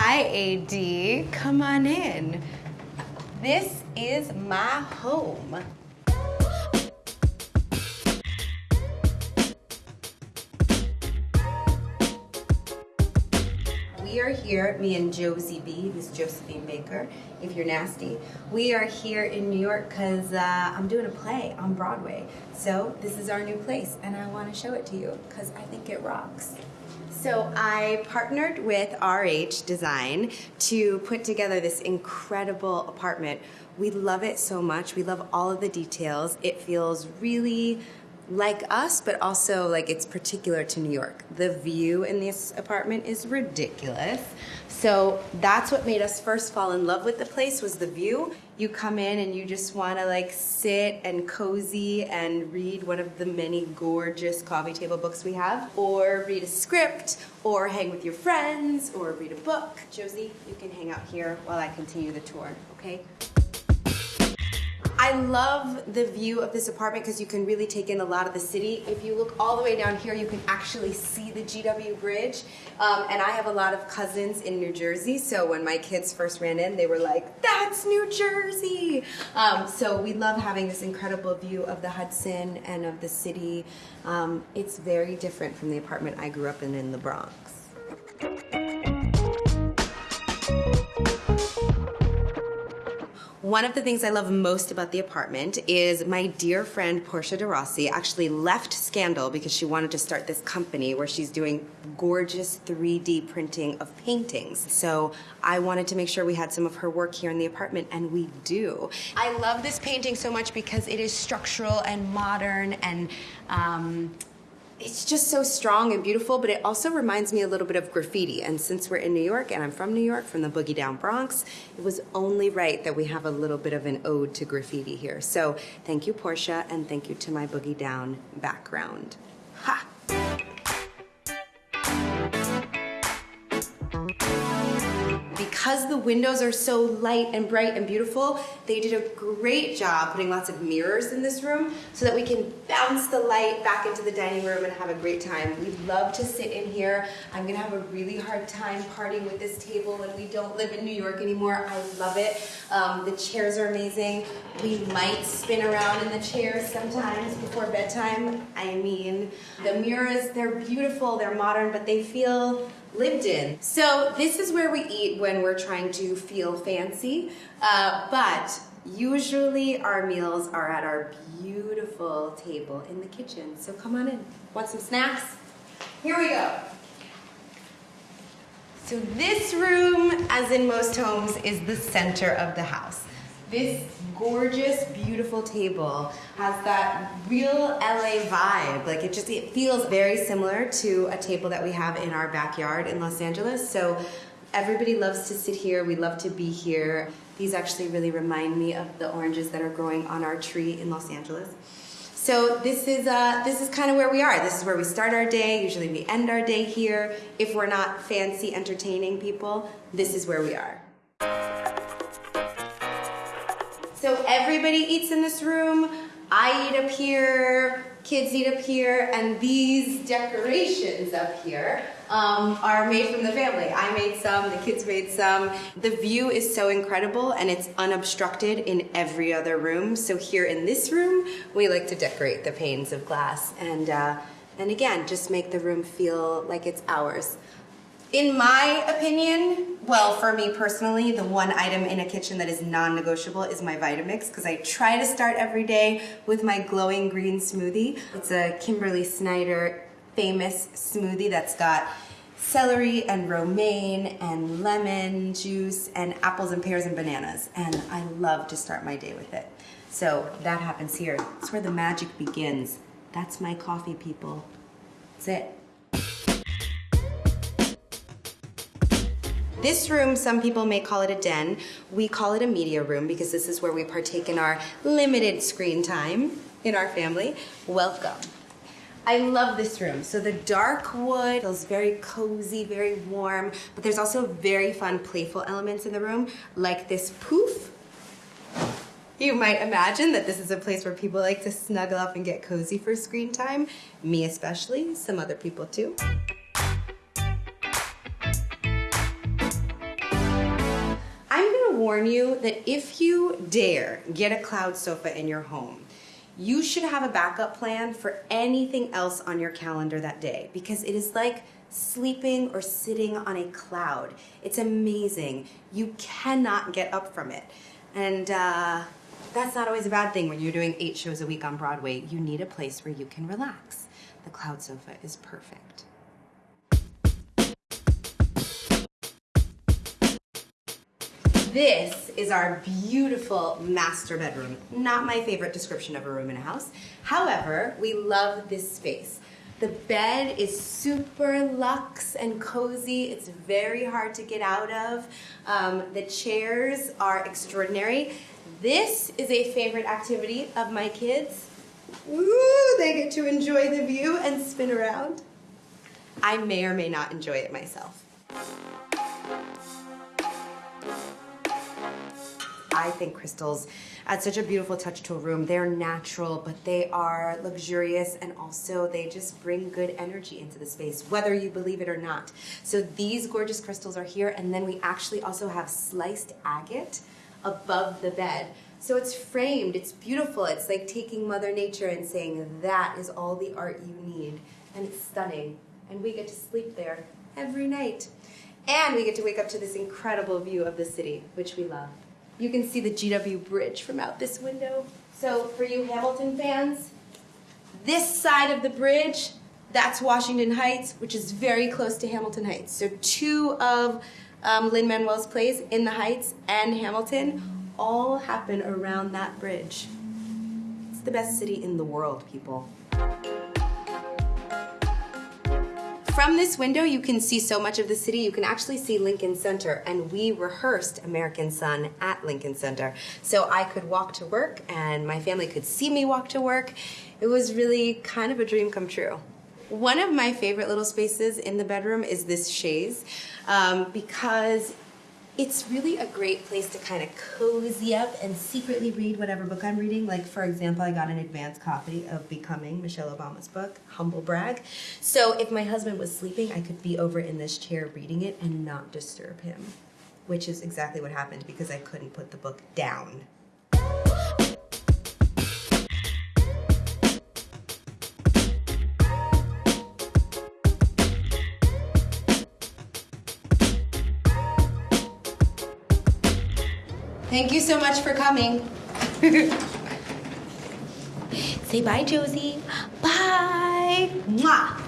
Hi, AD. Come on in. This is my home. We are here, me and Josie B, Miss Josephine Baker, if you're nasty. We are here in New York because uh, I'm doing a play on Broadway. So this is our new place and I want to show it to you because I think it rocks. So I partnered with RH Design to put together this incredible apartment. We love it so much. We love all of the details. It feels really like us, but also like it's particular to New York. The view in this apartment is ridiculous. So that's what made us first fall in love with the place was the view. You come in and you just want to like sit and cozy and read one of the many gorgeous coffee table books we have, or read a script, or hang with your friends, or read a book. Josie, you can hang out here while I continue the tour, okay? I love the view of this apartment because you can really take in a lot of the city. If you look all the way down here, you can actually see the GW Bridge. Um, and I have a lot of cousins in New Jersey, so when my kids first ran in, they were like, that's New Jersey! Um, so we love having this incredible view of the Hudson and of the city. Um, it's very different from the apartment I grew up in in the Bronx. One of the things I love most about the apartment is my dear friend Portia de Rossi actually left Scandal because she wanted to start this company where she's doing gorgeous 3D printing of paintings. So I wanted to make sure we had some of her work here in the apartment, and we do. I love this painting so much because it is structural and modern and um, it's just so strong and beautiful, but it also reminds me a little bit of graffiti. And since we're in New York, and I'm from New York, from the Boogie Down Bronx, it was only right that we have a little bit of an ode to graffiti here. So thank you, Portia, and thank you to my Boogie Down background. Because the windows are so light and bright and beautiful, they did a great job putting lots of mirrors in this room so that we can bounce the light back into the dining room and have a great time. We love to sit in here. I'm gonna have a really hard time partying with this table when we don't live in New York anymore. I love it. Um, the chairs are amazing. We might spin around in the chairs sometimes before bedtime. I mean, the mirrors, they're beautiful, they're modern, but they feel lived in. So this is where we eat when we're trying to feel fancy, uh, but usually our meals are at our beautiful table in the kitchen. So come on in. Want some snacks? Here we go. So this room, as in most homes, is the center of the house. This gorgeous, beautiful table has that real LA vibe. Like it just, it feels very similar to a table that we have in our backyard in Los Angeles. So everybody loves to sit here. We love to be here. These actually really remind me of the oranges that are growing on our tree in Los Angeles. So this is uh, this is kind of where we are. This is where we start our day. Usually we end our day here. If we're not fancy, entertaining people, this is where we are. So everybody eats in this room. I eat up here, kids eat up here, and these decorations up here um, are made from the family. I made some, the kids made some. The view is so incredible and it's unobstructed in every other room. So here in this room, we like to decorate the panes of glass and, uh, and again, just make the room feel like it's ours. In my opinion, well, for me personally, the one item in a kitchen that is non-negotiable is my Vitamix because I try to start every day with my glowing green smoothie. It's a Kimberly Snyder famous smoothie that's got celery and romaine and lemon juice and apples and pears and bananas. And I love to start my day with it. So that happens here. It's where the magic begins. That's my coffee, people. That's it. This room, some people may call it a den. We call it a media room because this is where we partake in our limited screen time in our family. Welcome. I love this room. So the dark wood feels very cozy, very warm, but there's also very fun, playful elements in the room, like this poof. You might imagine that this is a place where people like to snuggle up and get cozy for screen time. Me especially, some other people too. Warn you that if you dare get a cloud sofa in your home, you should have a backup plan for anything else on your calendar that day because it is like sleeping or sitting on a cloud. It's amazing. You cannot get up from it. And uh, that's not always a bad thing when you're doing eight shows a week on Broadway. You need a place where you can relax. The cloud sofa is perfect. This is our beautiful master bedroom. Not my favorite description of a room in a house. However, we love this space. The bed is super luxe and cozy. It's very hard to get out of. Um, the chairs are extraordinary. This is a favorite activity of my kids. Ooh, they get to enjoy the view and spin around. I may or may not enjoy it myself. I think crystals add such a beautiful touch to a room. They're natural, but they are luxurious and also they just bring good energy into the space, whether you believe it or not. So these gorgeous crystals are here, and then we actually also have sliced agate above the bed. So it's framed, it's beautiful. It's like taking Mother Nature and saying, that is all the art you need. And it's stunning. And we get to sleep there every night. And we get to wake up to this incredible view of the city, which we love. You can see the GW Bridge from out this window. So for you Hamilton fans, this side of the bridge, that's Washington Heights, which is very close to Hamilton Heights. So two of um, Lin-Manuel's plays, In the Heights and Hamilton, all happen around that bridge. It's the best city in the world, people. From this window, you can see so much of the city. You can actually see Lincoln Center, and we rehearsed American Son at Lincoln Center. So I could walk to work, and my family could see me walk to work. It was really kind of a dream come true. One of my favorite little spaces in the bedroom is this chaise um, because it's really a great place to kind of cozy up and secretly read whatever book I'm reading. Like, for example, I got an advance copy of Becoming, Michelle Obama's book, Humble Brag. So if my husband was sleeping, I could be over in this chair reading it and not disturb him, which is exactly what happened because I couldn't put the book down. Thank you so much for coming. Say bye, Josie. Bye. Mwah.